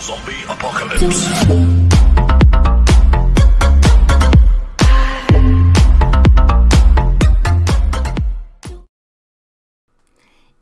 Zombie Apocalypse.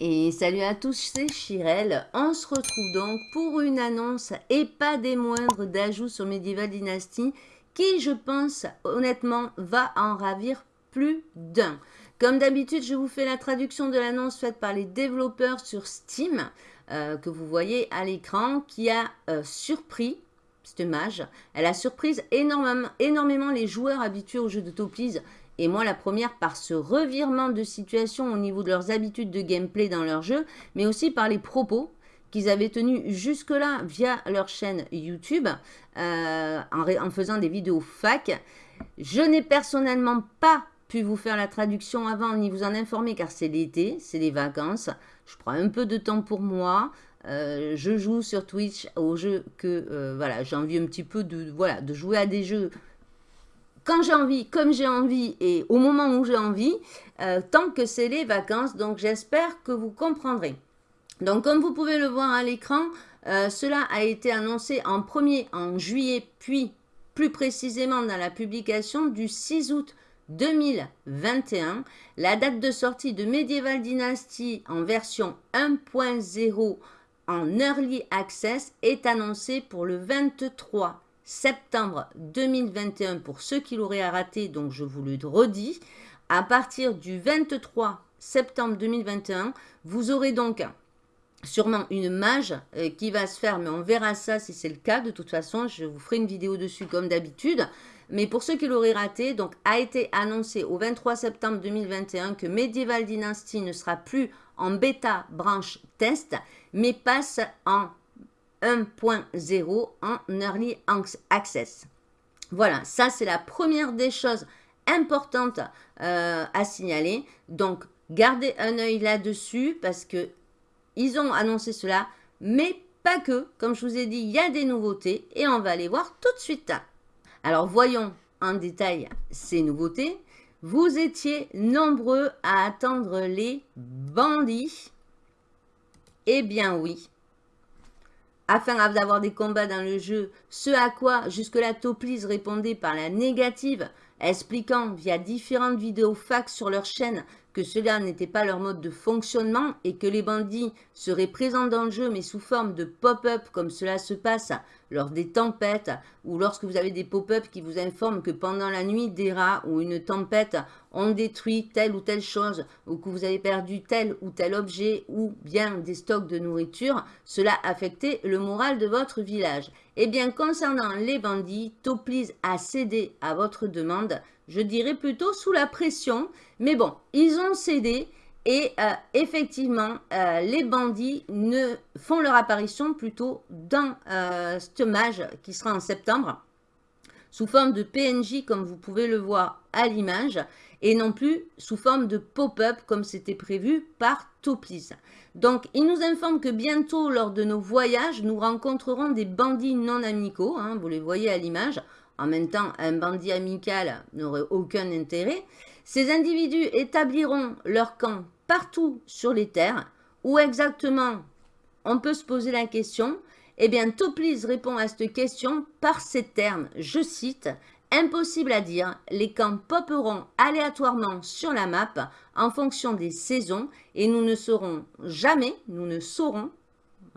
Et salut à tous, c'est Chirel. On se retrouve donc pour une annonce et pas des moindres d'ajouts sur Medieval Dynasty qui, je pense, honnêtement, va en ravir plus d'un. Comme d'habitude, je vous fais la traduction de l'annonce faite par les développeurs sur Steam, euh, que vous voyez à l'écran, qui a euh, surpris, cette mage, elle a surpris énormément, les joueurs habitués au jeu de Topies et moi, la première, par ce revirement de situation au niveau de leurs habitudes de gameplay dans leur jeu, mais aussi par les propos qu'ils avaient tenus jusque-là via leur chaîne YouTube, euh, en, faisant des vidéos fac. Je n'ai personnellement pas pu vous faire la traduction avant, ni vous en informer, car c'est l'été, c'est les vacances. Je prends un peu de temps pour moi. Euh, je joue sur Twitch aux jeux que euh, voilà, j'ai envie un petit peu de, voilà, de jouer à des jeux quand j'ai envie, comme j'ai envie et au moment où j'ai envie, euh, tant que c'est les vacances. Donc, j'espère que vous comprendrez. Donc, comme vous pouvez le voir à l'écran, cela a été annoncé en premier en juillet, puis plus précisément dans la publication du 6 août 2021. La date de sortie de Medieval Dynasty en version 1.0 en Early Access est annoncée pour le 23 septembre 2021 pour ceux qui l'auraient raté, donc je vous le redis. À partir du 23 septembre 2021, vous aurez donc sûrement une mage euh, qui va se faire, mais on verra ça si c'est le cas. De toute façon, je vous ferai une vidéo dessus comme d'habitude. Mais pour ceux qui l'auraient raté, donc a été annoncé au 23 septembre 2021 que Medieval Dynasty ne sera plus en bêta branche test, mais passe en 1.0 en Early Access. Voilà, ça c'est la première des choses importantes euh, à signaler. Donc, gardez un œil là-dessus parce que ils ont annoncé cela, mais pas que. Comme je vous ai dit, il y a des nouveautés et on va les voir tout de suite. Alors, voyons en détail ces nouveautés. Vous étiez nombreux à attendre les bandits. Eh bien oui, afin d'avoir des combats dans le jeu, ce à quoi jusque-là Toplis répondait par la négative, expliquant via différentes vidéos fax sur leur chaîne cela n'était pas leur mode de fonctionnement et que les bandits seraient présents dans le jeu mais sous forme de pop-up comme cela se passe lors des tempêtes ou lorsque vous avez des pop-up qui vous informent que pendant la nuit des rats ou une tempête ont détruit telle ou telle chose ou que vous avez perdu tel ou tel objet ou bien des stocks de nourriture, cela affectait le moral de votre village. Eh bien, concernant les bandits, Toplis a cédé à votre demande, je dirais plutôt sous la pression, mais bon, ils ont cédé et euh, effectivement, euh, les bandits ne font leur apparition plutôt dans euh, ce mage qui sera en septembre, sous forme de PNJ comme vous pouvez le voir à l'image, et non plus sous forme de pop-up comme c'était prévu par Toplis. Donc, il nous informe que bientôt, lors de nos voyages, nous rencontrerons des bandits non amicaux, hein, vous les voyez à l'image. En même temps, un bandit amical n'aurait aucun intérêt. Ces individus établiront leur camp partout sur les terres. Où exactement On peut se poser la question. Eh bien, Toplis répond à cette question par ces termes. Je cite Impossible à dire, les camps popperont aléatoirement sur la map en fonction des saisons et nous ne saurons jamais, nous ne saurons,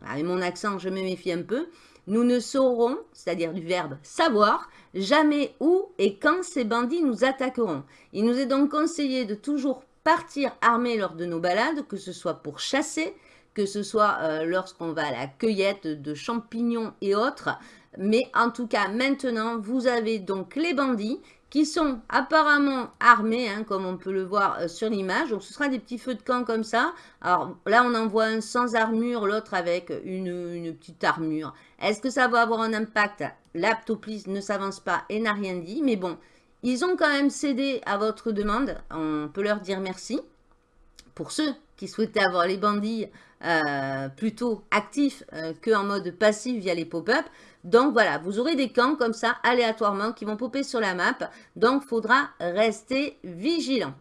avec mon accent je me méfie un peu, nous ne saurons, c'est-à-dire du verbe savoir, jamais où et quand ces bandits nous attaqueront. Il nous est donc conseillé de toujours partir armé lors de nos balades, que ce soit pour chasser, que ce soit euh, lorsqu'on va à la cueillette de champignons et autres. Mais en tout cas, maintenant, vous avez donc les bandits qui sont apparemment armés, hein, comme on peut le voir euh, sur l'image. Donc, ce sera des petits feux de camp comme ça. Alors là, on en voit un sans armure, l'autre avec une, petite armure. Est-ce que ça va avoir un impact? L'aptoplis ne s'avance pas et n'a rien dit. Mais bon, ils ont quand même cédé à votre demande. On peut leur dire merci. Pour ceux qui souhaitaient avoir les bandits euh, plutôt actifs euh, qu'en mode passif via les pop-up. Donc voilà, vous aurez des camps comme ça aléatoirement qui vont popper sur la map. Donc il faudra rester vigilant.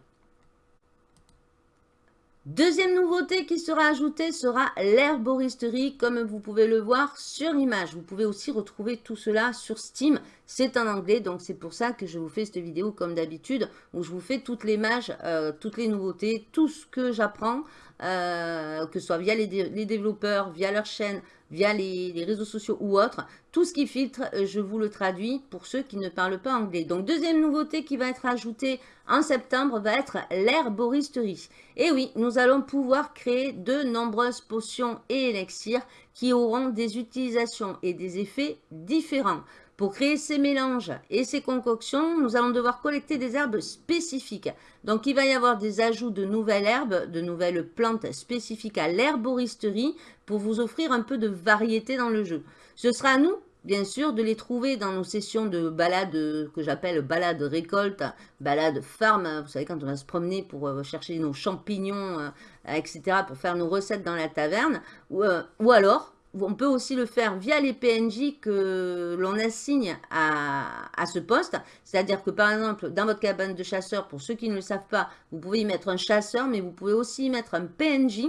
Deuxième nouveauté qui sera ajoutée sera l'herboristerie, comme vous pouvez le voir sur l'image. Vous pouvez aussi retrouver tout cela sur Steam. C'est en anglais, donc c'est pour ça que je vous fais cette vidéo comme d'habitude, où je vous fais toutes les images, euh, toutes les nouveautés, tout ce que j'apprends, euh, que ce soit via les, développeurs, via leur chaîne, via les, réseaux sociaux ou autres. Tout ce qui filtre, euh, je vous le traduis pour ceux qui ne parlent pas anglais. Donc, deuxième nouveauté qui va être ajoutée en septembre va être l'herboristerie. Et oui, nous allons pouvoir créer de nombreuses potions et élixirs qui auront des utilisations et des effets différents. Pour créer ces mélanges et ces concoctions, nous allons devoir collecter des herbes spécifiques. Donc, il va y avoir des ajouts de nouvelles herbes, de nouvelles plantes spécifiques à l'herboristerie pour vous offrir un peu de variété dans le jeu. Ce sera à nous, bien sûr, de les trouver dans nos sessions de balade que j'appelle balade récolte, balade farm. Vous savez, quand on va se promener pour euh, chercher nos champignons, euh, etc., pour faire nos recettes dans la taverne. ou euh, alors, on peut aussi le faire via les PNJ que l'on assigne à, ce poste. C'est-à-dire que par exemple, dans votre cabane de chasseur, pour ceux qui ne le savent pas, vous pouvez y mettre un chasseur, mais vous pouvez aussi y mettre un PNJ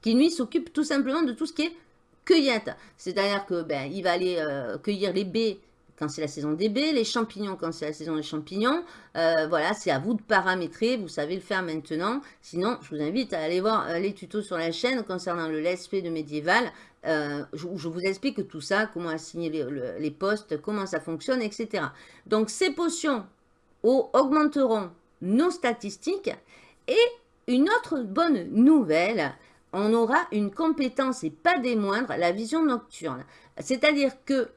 qui lui s'occupe tout simplement de tout ce qui est cueillette. C'est-à-dire que ben, il va aller euh, cueillir les baies quand c'est la saison des baies, les champignons quand c'est la saison des champignons. Euh, voilà, c'est à vous de paramétrer, vous savez le faire maintenant. Sinon, je vous invite à aller voir euh, les tutos sur la chaîne concernant le LSP de médiéval. Euh, je, vous explique tout ça, comment assigner les, postes, comment ça fonctionne, etc. Donc, ces potions augmenteront nos statistiques. Et une autre bonne nouvelle, on aura une compétence, et pas des moindres, la vision nocturne. C'est-à-dire que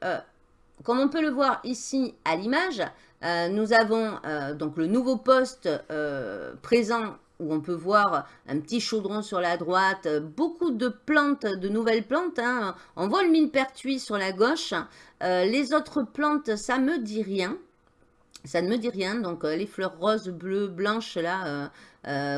comme on peut le voir ici à l'image, euh, nous avons euh, donc le nouveau poste euh, présent où on peut voir un petit chaudron sur la droite, beaucoup de plantes, de nouvelles plantes. Hein. On voit le millepertuis sur la gauche. les autres plantes, ça me dit rien. Ça ne me dit rien. Donc les fleurs roses, bleues, blanches là,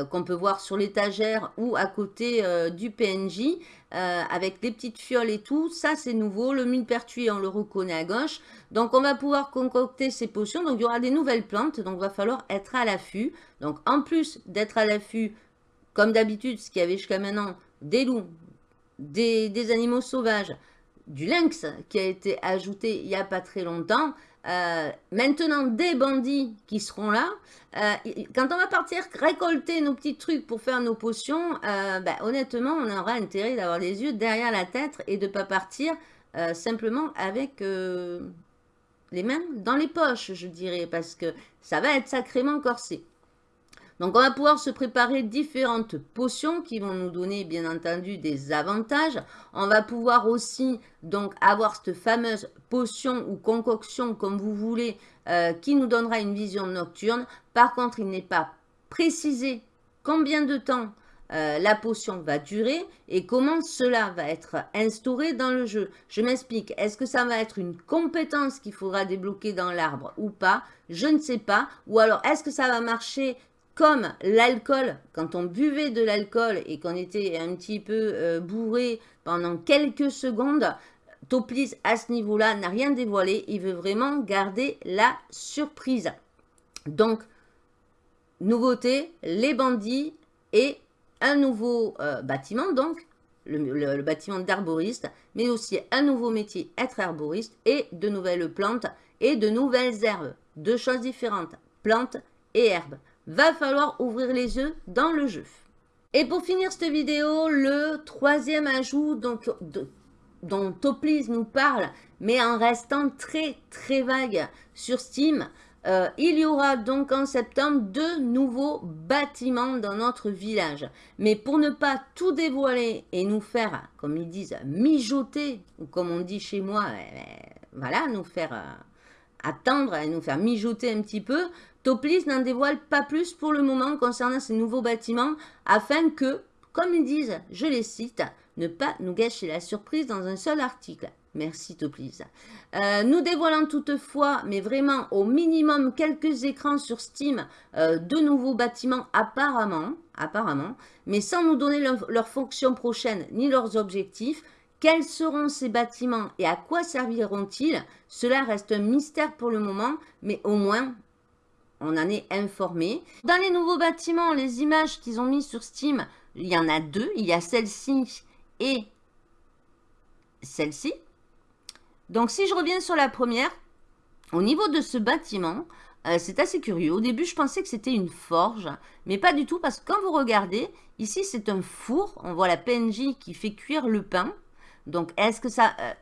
qu'on peut voir sur l'étagère ou à côté du PNJ. Euh, avec des petites fioles et tout. Ça, c'est nouveau. Le millepertuis, on le reconnaît à gauche. Donc, on va pouvoir concocter ces potions. Donc, il y aura des nouvelles plantes. Donc, il va falloir être à l'affût. Donc, en plus d'être à l'affût, comme d'habitude, ce qu'il y avait jusqu'à maintenant, des loups, des animaux sauvages, du lynx qui a été ajouté il n'y a pas très longtemps. Euh, maintenant, des bandits qui seront là. Euh, quand on va partir récolter nos petits trucs pour faire nos potions, euh, ben, honnêtement, on aura intérêt d'avoir les yeux derrière la tête et de ne pas partir simplement avec les mains dans les poches, je dirais, parce que ça va être sacrément corsé. Donc, on va pouvoir se préparer différentes potions qui vont nous donner, bien entendu, des avantages. On va pouvoir aussi, donc, avoir cette fameuse potion ou concoction, comme vous voulez, euh, qui nous donnera une vision nocturne. Par contre, il n'est pas précisé combien de temps euh, la potion va durer et comment cela va être instauré dans le jeu. Je m'explique, est-ce que ça va être une compétence qu'il faudra débloquer dans l'arbre ou pas? Je ne sais pas. Ou alors, est-ce que ça va marcher comme l'alcool, quand on buvait de l'alcool et qu'on était un petit peu euh, bourré pendant quelques secondes, Toplis à ce niveau-là n'a rien dévoilé, il veut vraiment garder la surprise. Donc, nouveauté, les bandits et un nouveau euh, bâtiment, donc le, bâtiment d'arboriste, mais aussi un nouveau métier, être arboriste, et de nouvelles plantes et de nouvelles herbes. Deux choses différentes, plantes et herbes va falloir ouvrir les yeux dans le jeu. Et pour finir cette vidéo, le troisième ajout dont Toplis nous parle, mais en restant très très vague sur Steam, euh, il y aura donc en septembre deux nouveaux bâtiments dans notre village. Mais pour ne pas tout dévoiler et nous faire, comme ils disent, mijoter, ou comme on dit chez moi, eh, eh, voilà, nous faire euh, attendre et nous faire mijoter un petit peu, Toplis n'en dévoile pas plus pour le moment concernant ces nouveaux bâtiments afin que, comme ils disent, je les cite, ne pas nous gâcher la surprise dans un seul article. Merci Toplis. Euh, nous dévoilons toutefois, mais vraiment au minimum quelques écrans sur Steam euh, de nouveaux bâtiments apparemment, apparemment, mais sans nous donner leur, fonction prochaine ni leurs objectifs. Quels seront ces bâtiments et à quoi serviront-ils? Cela reste un mystère pour le moment, mais au moins on en est informé. Dans les nouveaux bâtiments, les images qu'ils ont mis sur Steam, Il y en a deux. Il y a celle-ci et celle-ci. Donc, si je reviens sur la première, au niveau de ce bâtiment, euh, c'est assez curieux. Au début, je pensais que c'était une forge, mais pas du tout, parce que quand vous regardez, ici, c'est un four. On voit la PNJ qui fait cuire le pain. Donc, est-ce que ça... Euh,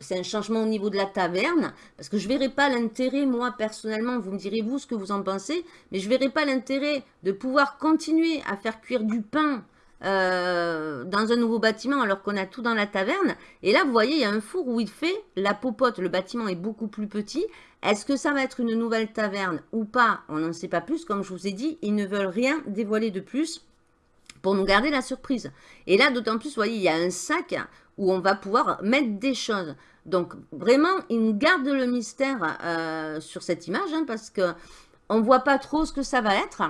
c'est un changement au niveau de la taverne, parce que je ne verrai pas l'intérêt, moi, personnellement, vous me direz, vous, ce que vous en pensez, mais je ne verrai pas l'intérêt de pouvoir continuer à faire cuire du pain euh, dans un nouveau bâtiment alors qu'on a tout dans la taverne. Et là, vous voyez, il y a un four où il fait la popote. Le bâtiment est beaucoup plus petit. Est-ce que ça va être une nouvelle taverne ou pas? On n'en sait pas plus. Comme je vous ai dit, ils ne veulent rien dévoiler de plus pour nous garder la surprise. Et là, d'autant plus, vous voyez, il y a un sac où on va pouvoir mettre des choses. Donc, vraiment, ils nous gardent le mystère euh, sur cette image hein, parce que on ne voit pas trop ce que ça va être.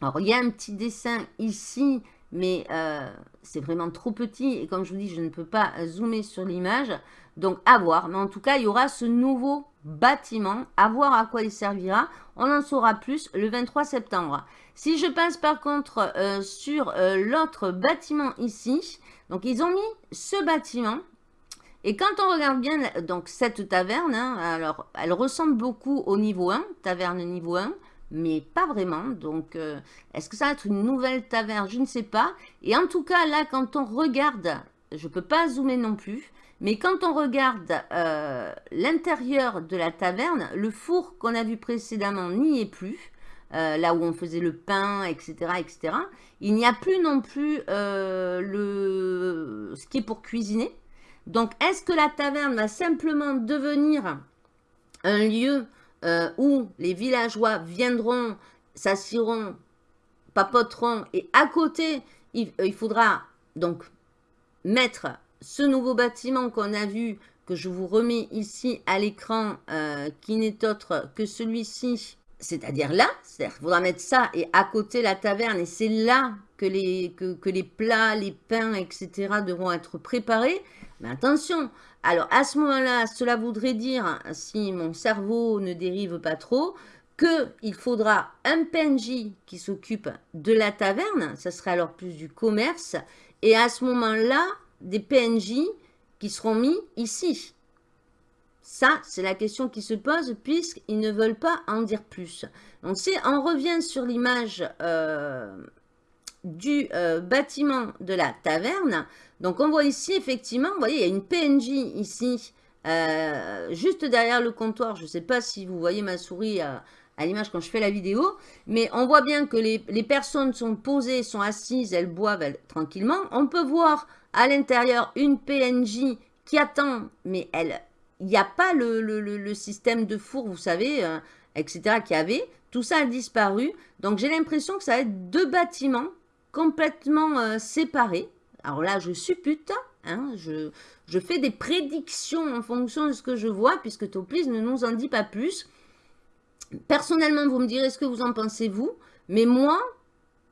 Alors, il y a un petit dessin ici mais euh, c'est vraiment trop petit et comme je vous dis, je ne peux pas zoomer sur l'image. Donc à voir, mais en tout cas, il y aura ce nouveau bâtiment, à voir à quoi il servira. On en saura plus le 23 septembre. Si je passe par contre euh, sur euh, l'autre bâtiment ici, donc ils ont mis ce bâtiment. Et quand on regarde bien donc cette taverne, hein, alors elle ressemble beaucoup au niveau 1, taverne niveau 1 mais pas vraiment. Donc, euh, est-ce que ça va être une nouvelle taverne? Je ne sais pas. Et en tout cas, là, quand on regarde, je ne peux pas zoomer non plus, mais quand on regarde euh, l'intérieur de la taverne, le four qu'on a vu précédemment n'y est plus. Euh, là où on faisait le pain, etc. etc. Il n'y a plus non plus le... ce qui est pour cuisiner. Donc, est-ce que la taverne va simplement devenir un lieu euh, où les villageois viendront, s'assiront, papoteront, et à côté, il, euh, faudra donc mettre ce nouveau bâtiment qu'on a vu, que je vous remets ici à l'écran, euh, qui n'est autre que celui-ci, c'est-à-dire là, c'est-à-dire qu'il faudra mettre ça et à côté la taverne, et c'est là que les, plats, les pains, etc. devront être préparés. Mais attention, alors, à ce moment-là, cela voudrait dire, si mon cerveau ne dérive pas trop, qu'il faudra un PNJ qui s'occupe de la taverne, ça serait alors plus du commerce, et à ce moment-là, des PNJ qui seront mis ici. Ça, c'est la question qui se pose puisqu'ils ne veulent pas en dire plus. Donc, on revient sur l'image euh, du euh, bâtiment de la taverne, donc, on voit ici, effectivement, vous voyez, il y a une PNJ ici, euh, juste derrière le comptoir. Je ne sais pas si vous voyez ma souris à, l'image quand je fais la vidéo, mais on voit bien que les, personnes sont posées, sont assises, elles boivent tranquillement. On peut voir à l'intérieur une PNJ qui attend, mais elle, il n'y a pas le, système de four, vous savez, euh, etc. qui avait. Tout ça a disparu. Donc, j'ai l'impression que ça va être deux bâtiments complètement euh, séparés. Alors là, je suppute, hein, je, fais des prédictions en fonction de ce que je vois, puisque Toplis ne nous en dit pas plus. Personnellement, vous me direz ce que vous en pensez, vous. Mais moi,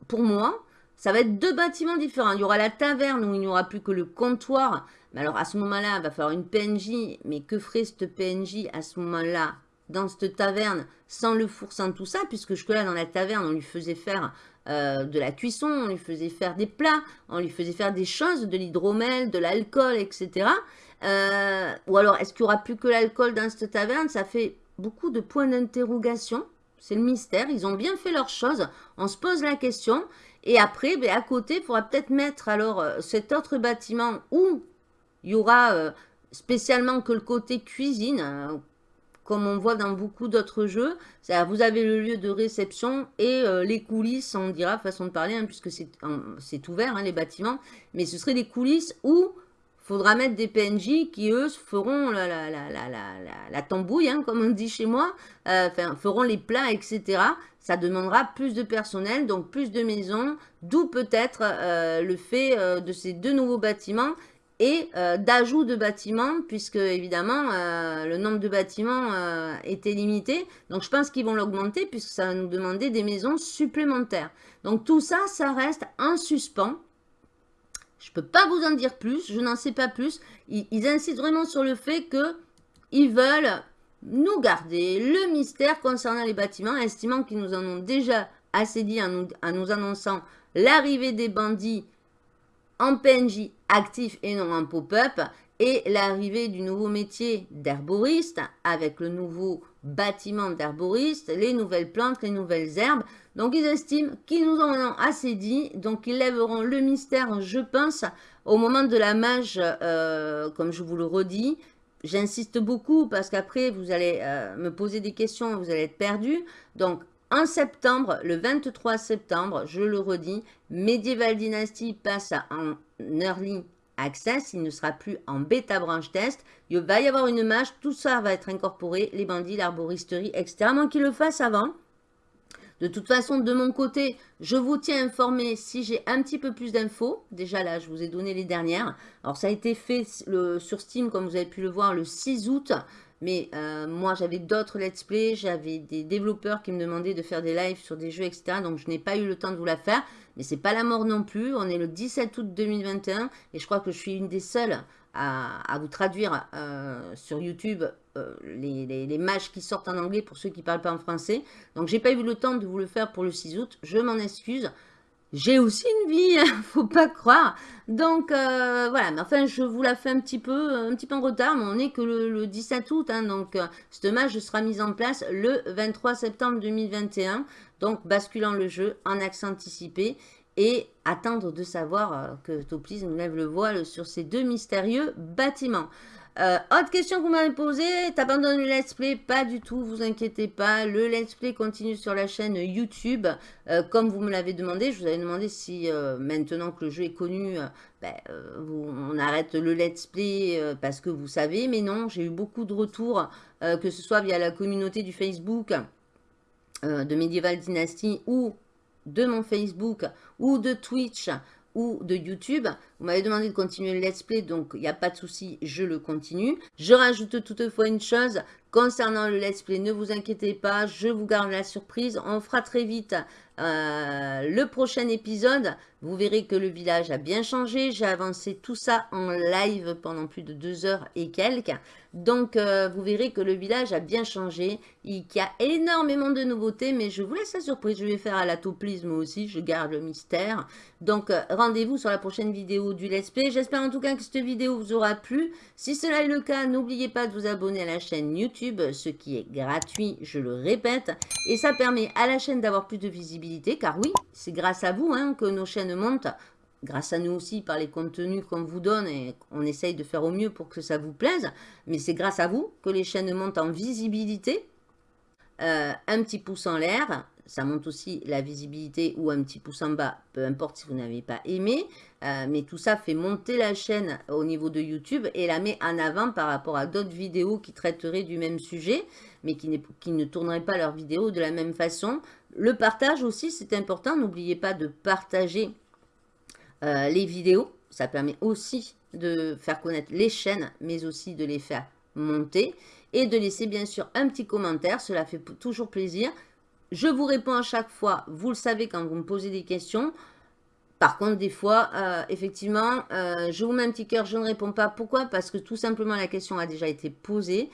pour moi, ça va être deux bâtiments différents. Il y aura la taverne où il n'y aura plus que le comptoir. Mais alors, à ce moment-là, il va falloir une PNJ. Mais que ferait cette PNJ à ce moment-là dans cette taverne sans le four, sans tout ça? Puisque jusque-là, dans la taverne, on lui faisait faire euh, de la cuisson, on lui faisait faire des plats, on lui faisait faire des choses, de l'hydromel, de l'alcool, etc. Euh, ou alors, est-ce qu'il n'y aura plus que l'alcool dans cette taverne? Ça fait beaucoup de points d'interrogation. C'est le mystère. Ils ont bien fait leurs choses. On se pose la question. Et après, ben, à côté, il faudra peut-être mettre alors euh, cet autre bâtiment où il y aura spécialement que le côté cuisine, hein, comme on voit dans beaucoup d'autres jeux. Vous avez le lieu de réception et euh, les coulisses, on dira, façon de parler, hein, puisque c'est ouvert, hein, les bâtiments. Mais ce serait des coulisses où faudra mettre des PNJ qui, eux, feront la, la, tambouille, hein, comme on dit chez moi, euh, feront les plats, etc. Ça demandera plus de personnel, donc plus de maisons, d'où peut-être euh, le fait de ces deux nouveaux bâtiments et euh, d'ajout de bâtiments, puisque évidemment, euh, le nombre de bâtiments euh, était limité. Donc, je pense qu'ils vont l'augmenter, puisque ça va nous demander des maisons supplémentaires. Donc, tout ça, ça reste en suspens. Je ne peux pas vous en dire plus, je n'en sais pas plus. Ils, insistent vraiment sur le fait qu'ils veulent nous garder le mystère concernant les bâtiments, estimant qu'ils nous en ont déjà assez dit en nous annonçant l'arrivée des bandits en PNJ actif et non en pop-up, et l'arrivée du nouveau métier d'herboriste avec le nouveau bâtiment d'herboriste, les nouvelles plantes, les nouvelles herbes. Donc ils estiment qu'ils nous en ont assez dit, donc ils lèveront le mystère, je pense, au moment de la mage, euh, comme je vous le redis. J'insiste beaucoup parce qu'après vous allez euh, me poser des questions, vous allez être perdu. Donc en septembre, le 23 septembre, je le redis, Medieval Dynasty passe en early access, il ne sera plus en bêta branche test. Il va y avoir une mage, tout ça va être incorporé, les bandits, l'arboristerie, etc. Moins qu'ils le fassent avant. De toute façon, de mon côté, je vous tiens informé si j'ai un petit peu plus d'infos. Déjà là, je vous ai donné les dernières. Alors, ça a été fait sur Steam, comme vous avez pu le voir, le 6 août. Mais euh, moi, j'avais d'autres let's play, j'avais des développeurs qui me demandaient de faire des lives sur des jeux, etc. Donc, je n'ai pas eu le temps de vous la faire. Mais c'est pas la mort non plus. On est le 17 août 2021 et je crois que je suis une des seules à, vous traduire euh, sur YouTube euh, les, les, matchs qui sortent en anglais pour ceux qui ne parlent pas en français. Donc, j'ai pas eu le temps de vous le faire pour le 6 août. Je m'en excuse. J'ai aussi une vie, hein, faut pas croire. Donc euh, voilà, mais enfin je vous la fais un petit peu, un petit peu en retard, mais on n'est que le, 17 août, hein, donc euh, cette match sera mise en place le 23 septembre 2021, donc basculant le jeu en accès anticipé et attendre de savoir que Toplis nous lève le voile sur ces deux mystérieux bâtiments. Euh, autre question que vous m'avez posée, t'abandonnes le let's play? Pas du tout, vous inquiétez pas. Le let's play continue sur la chaîne YouTube. Euh, comme vous me l'avez demandé, je vous avais demandé si euh, maintenant que le jeu est connu, ben, on arrête le let's play parce que vous savez. Mais non, j'ai eu beaucoup de retours, que ce soit via la communauté du Facebook de Medieval Dynasty ou de mon Facebook ou de Twitch de YouTube. Vous m'avez demandé de continuer le let's play, donc il n'y a pas de souci, je le continue. Je rajoute toutefois une chose, concernant le let's play, ne vous inquiétez pas, je vous garde la surprise. On fera très vite euh, le prochain épisode. Vous verrez que le village a bien changé. J'ai avancé tout ça en live pendant plus de deux heures et quelques. Donc, euh, vous verrez que le village a bien changé. Il y a énormément de nouveautés, mais je vous laisse la surprise. Je vais faire à la toplisme aussi. Je garde le mystère. Donc, euh, rendez-vous sur la prochaine vidéo du Let's. J'espère en tout cas que cette vidéo vous aura plu. Si cela est le cas, n'oubliez pas de vous abonner à la chaîne YouTube, ce qui est gratuit, je le répète. Et ça permet à la chaîne d'avoir plus de visibilité, car oui, c'est grâce à vous hein, que nos chaînes montent grâce à nous aussi par les contenus qu'on vous donne et on essaye de faire au mieux pour que ça vous plaise. Mais c'est grâce à vous que les chaînes montent en visibilité. Euh, un petit pouce en l'air, ça monte aussi la visibilité ou un petit pouce en bas, peu importe si vous n'avez pas aimé. Euh, mais tout ça fait monter la chaîne au niveau de YouTube et la met en avant par rapport à d'autres vidéos qui traiteraient du même sujet, mais qui, qui ne tourneraient pas leurs vidéos de la même façon. Le partage aussi, c'est important. N'oubliez pas de partager euh, les vidéos. Ça permet aussi de faire connaître les chaînes, mais aussi de les faire monter. Et de laisser bien sûr un petit commentaire, cela fait toujours plaisir. Je vous réponds à chaque fois, vous le savez quand vous me posez des questions. Par contre, des fois, euh, effectivement, euh, je vous mets un petit cœur, je ne réponds pas. Pourquoi? Parce que tout simplement, la question a déjà été posée.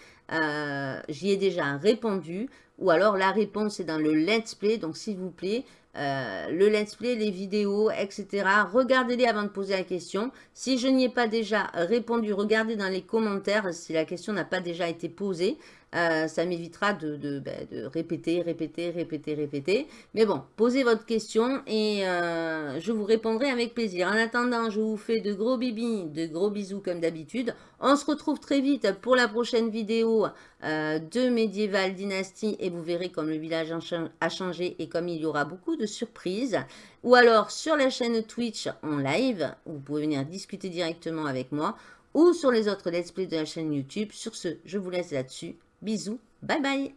J'y ai déjà répondu. Ou alors, la réponse est dans le let's play. Donc, s'il vous plaît, euh, le let's play, les vidéos, etc. Regardez-les avant de poser la question. Si je n'y ai pas déjà répondu, regardez dans les commentaires si la question n'a pas déjà été posée. Euh, ça m'évitera de, ben, de, répéter, répéter, répéter, répéter. Mais bon, posez votre question et euh, je vous répondrai avec plaisir. En attendant, je vous fais de gros bibis, de gros bisous comme d'habitude. On se retrouve très vite pour la prochaine vidéo euh, de Medieval Dynasty et vous verrez comme le village a changé et comme il y aura beaucoup de surprises. Ou alors sur la chaîne Twitch en live, vous pouvez venir discuter directement avec moi ou sur les autres let's play de la chaîne YouTube. Sur ce, je vous laisse là-dessus. Bisous, bye bye